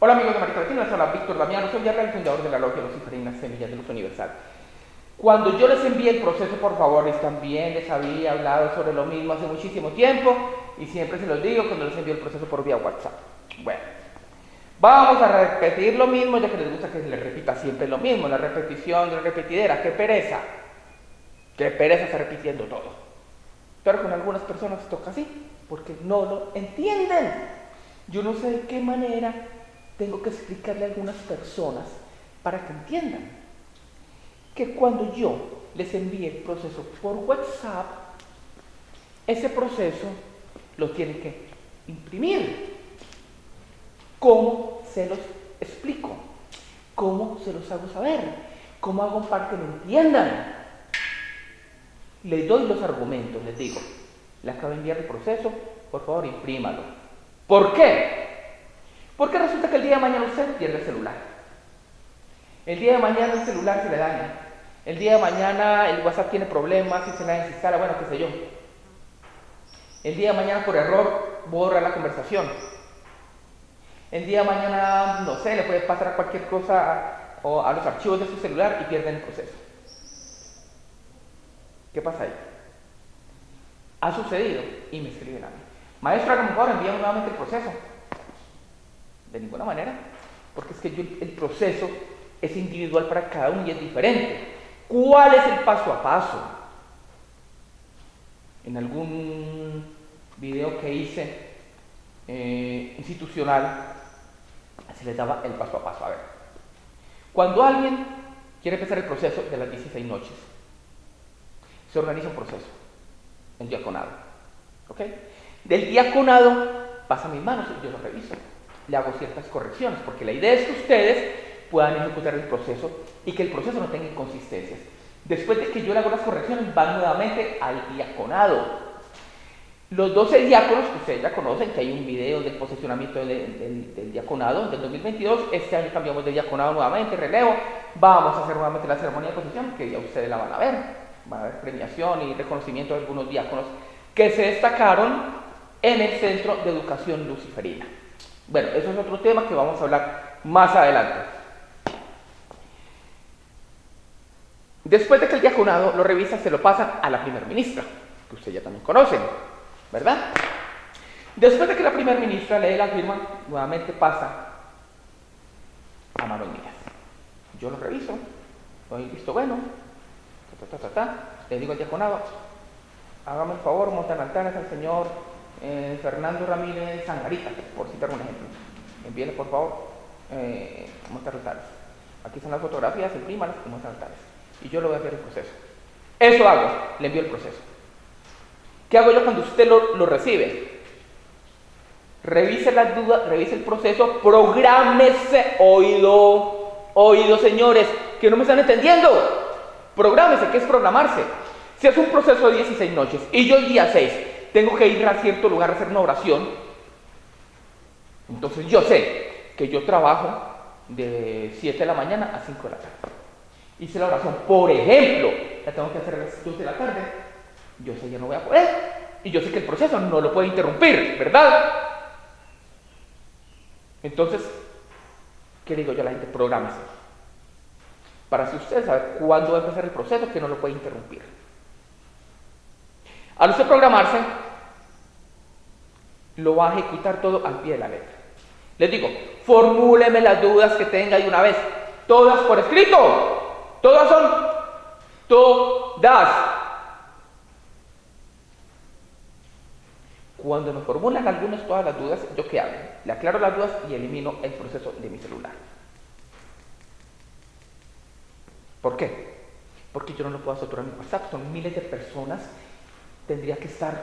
Hola amigos de América Latina, les habla Víctor Damiano, soy el fundador de la Logia Luciferina Semillas de Luz Universal. Cuando yo les envié el proceso, por favor, les también les había hablado sobre lo mismo hace muchísimo tiempo y siempre se los digo cuando les envío el proceso por vía WhatsApp. Bueno, vamos a repetir lo mismo, ya que les gusta que se les repita siempre lo mismo, la repetición, la repetidera, qué pereza, qué pereza estar repitiendo todo. Pero con algunas personas toca así, porque no lo entienden. Yo no sé de qué manera tengo que explicarle a algunas personas para que entiendan que cuando yo les envíe el proceso por WhatsApp, ese proceso lo tienen que imprimir. ¿Cómo se los explico? ¿Cómo se los hago saber? ¿Cómo hago para que lo entiendan? Les doy los argumentos, les digo, le acabo de enviar el proceso, por favor imprímalo. ¿Por qué? Porque resulta que el día de mañana usted pierde el celular. El día de mañana el celular se le daña. El día de mañana el WhatsApp tiene problemas y se la desinstala, bueno, qué sé yo. El día de mañana por error borra la conversación. El día de mañana, no sé, le puede pasar cualquier cosa a, a los archivos de su celular y pierden el proceso. ¿Qué pasa ahí? Ha sucedido y me escriben a mí. Maestro, a lo mejor nuevamente el proceso. De ninguna manera, porque es que el proceso es individual para cada uno y es diferente. ¿Cuál es el paso a paso? En algún video que hice eh, institucional, se les daba el paso a paso. A ver, cuando alguien quiere empezar el proceso de las 16 noches, se organiza un proceso, el diaconado. ¿Ok? Del diaconado pasa a mis manos y yo lo reviso le hago ciertas correcciones, porque la idea es que ustedes puedan ejecutar el proceso y que el proceso no tenga inconsistencias. Después de que yo le hago las correcciones, van nuevamente al diaconado. Los 12 diáconos, que ustedes ya conocen, que hay un video del posicionamiento del, diaconado del 2022, este año cambiamos de diaconado nuevamente, relevo, vamos a hacer nuevamente la ceremonia de posición, que ya ustedes la van a ver, van a ver premiación y reconocimiento de algunos diáconos que se destacaron en el Centro de Educación Luciferina. Bueno, eso es otro tema que vamos a hablar más adelante. Después de que el diaconado lo revisa, se lo pasan a la primera ministra, que ustedes ya también conocen, ¿verdad? Después de que la primera ministra lee la firma, nuevamente pasa a manos mías. Yo lo reviso, doy visto bueno, le digo al diaconado, hágame el favor, montan altares al señor eh, Fernando Ramírez Sangarita, por citar un ejemplo. Envíele por favor eh, muestras. Aquí están las fotografías, imprímalas y muestras. Y yo le voy a hacer el proceso. Eso hago, le envío el proceso. ¿Qué hago yo cuando usted lo, lo recibe? Revise las dudas, revise el proceso, prográmese, oído, oído señores, que no me están entendiendo. Prográmese, ¿qué es programarse? Si es un proceso de 16 noches y yo el día 6 tengo que ir a cierto lugar a hacer una oración, entonces yo sé que yo trabajo de 7 de la mañana a 5 de la tarde. Hice la oración, por ejemplo, la tengo que hacer a las 2 de la tarde, yo sé que no voy a poder, y yo sé que el proceso no lo puede interrumpir, ¿verdad? Entonces, ¿qué digo yo a la gente? Prográmese. Para si usted sabe cuándo va a empezar el proceso, que no lo puede interrumpir. Al usted programarse, lo va a ejecutar todo al pie de la letra. Les digo, formúleme las dudas que tenga de una vez. Todas por escrito. Todas son todas. Cuando me formulan algunas todas las dudas, ¿yo qué hago? Le aclaro las dudas y elimino el proceso de mi celular. ¿Por qué? Porque yo no lo puedo saturar en WhatsApp. Son miles de personas tendría que estar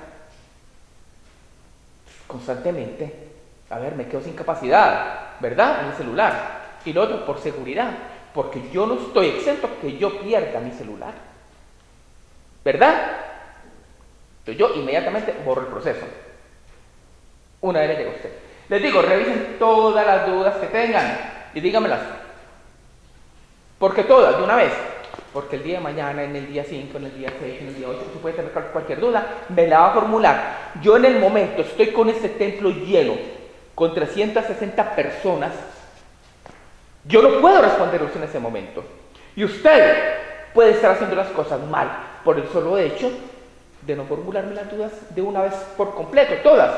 constantemente, a ver, me quedo sin capacidad, ¿verdad? En el celular. Y lo otro, por seguridad, porque yo no estoy exento que yo pierda mi celular. ¿Verdad? Entonces yo inmediatamente borro el proceso. Una vez le llega usted. Les digo, revisen todas las dudas que tengan y dígamelas. Porque todas, de una vez porque el día de mañana, en el día 5, en el día 6, en el día 8, si puede tener cualquier duda, me la va a formular. Yo en el momento estoy con este templo lleno, con 360 personas Yo no puedo responder usted en ese momento. Y usted puede estar haciendo las cosas mal por el solo hecho de no formularme las dudas de una vez por completo, todas.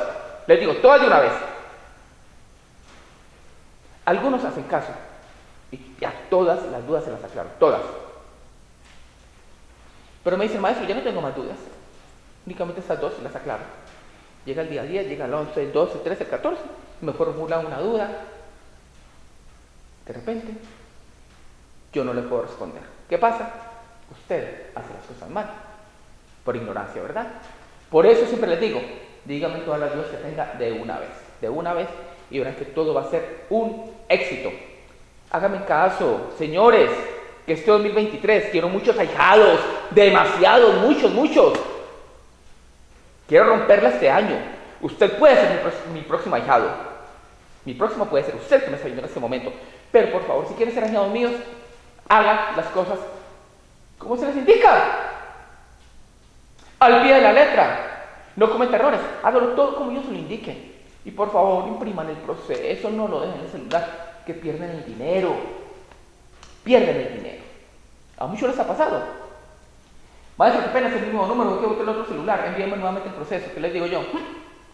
Les digo, todas de una vez. Algunos hacen caso y ya todas las dudas se las aclaro, todas. Pero me dicen, maestro, ya no tengo más dudas. Únicamente estas dos las aclaro. Llega el día 10, llega el 11, el 12, el 13, el 14, me formula una duda. De repente, yo no le puedo responder. ¿Qué pasa? Usted hace las cosas mal, por ignorancia, ¿verdad? Por eso siempre les digo, díganme todas las dudas que tenga de una vez, de una vez, y verán que todo va a ser un éxito. Háganme caso, señores, que este 2023 quiero muchos ahijados, demasiados, muchos, muchos. Quiero romperla este año. Usted puede ser mi, próximo ahijado. Mi próximo puede ser usted que me está viendo en este momento. Pero por favor, si quieren ser ahijados míos, hagan las cosas como se les indica. Al pie de la letra. No cometa errores. Hágalo todo como yo lo indique. Y por favor, impriman el proceso. No lo dejen en el celular. Que pierden el dinero. Pierden el dinero. A muchos les ha pasado. Maestro, qué pena es el mismo número que el otro celular. Envíenme nuevamente el proceso. ¿Qué les digo yo?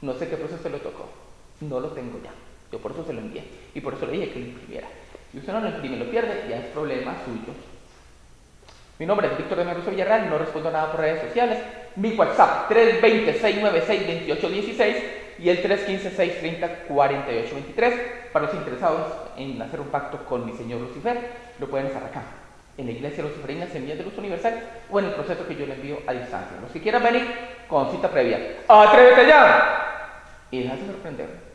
No sé qué proceso le tocó. No lo tengo ya. Yo por eso se lo envié. Y por eso le dije que lo imprimiera. Si usted no lo imprime lo pierde, ya es problema suyo. Mi nombre es Víctor de Villarreal, no respondo nada por redes sociales. Mi WhatsApp 320-696-2816 y el 315-630-4823. Para los interesados en hacer un pacto con mi señor Lucifer, lo pueden hacer acá, en la Iglesia Luciferina Semillas de Luz Universal o en el proceso que yo le envío a distancia. Los que quieran venir con cita previa, ¡atrévete ya! Y déjate sorprender.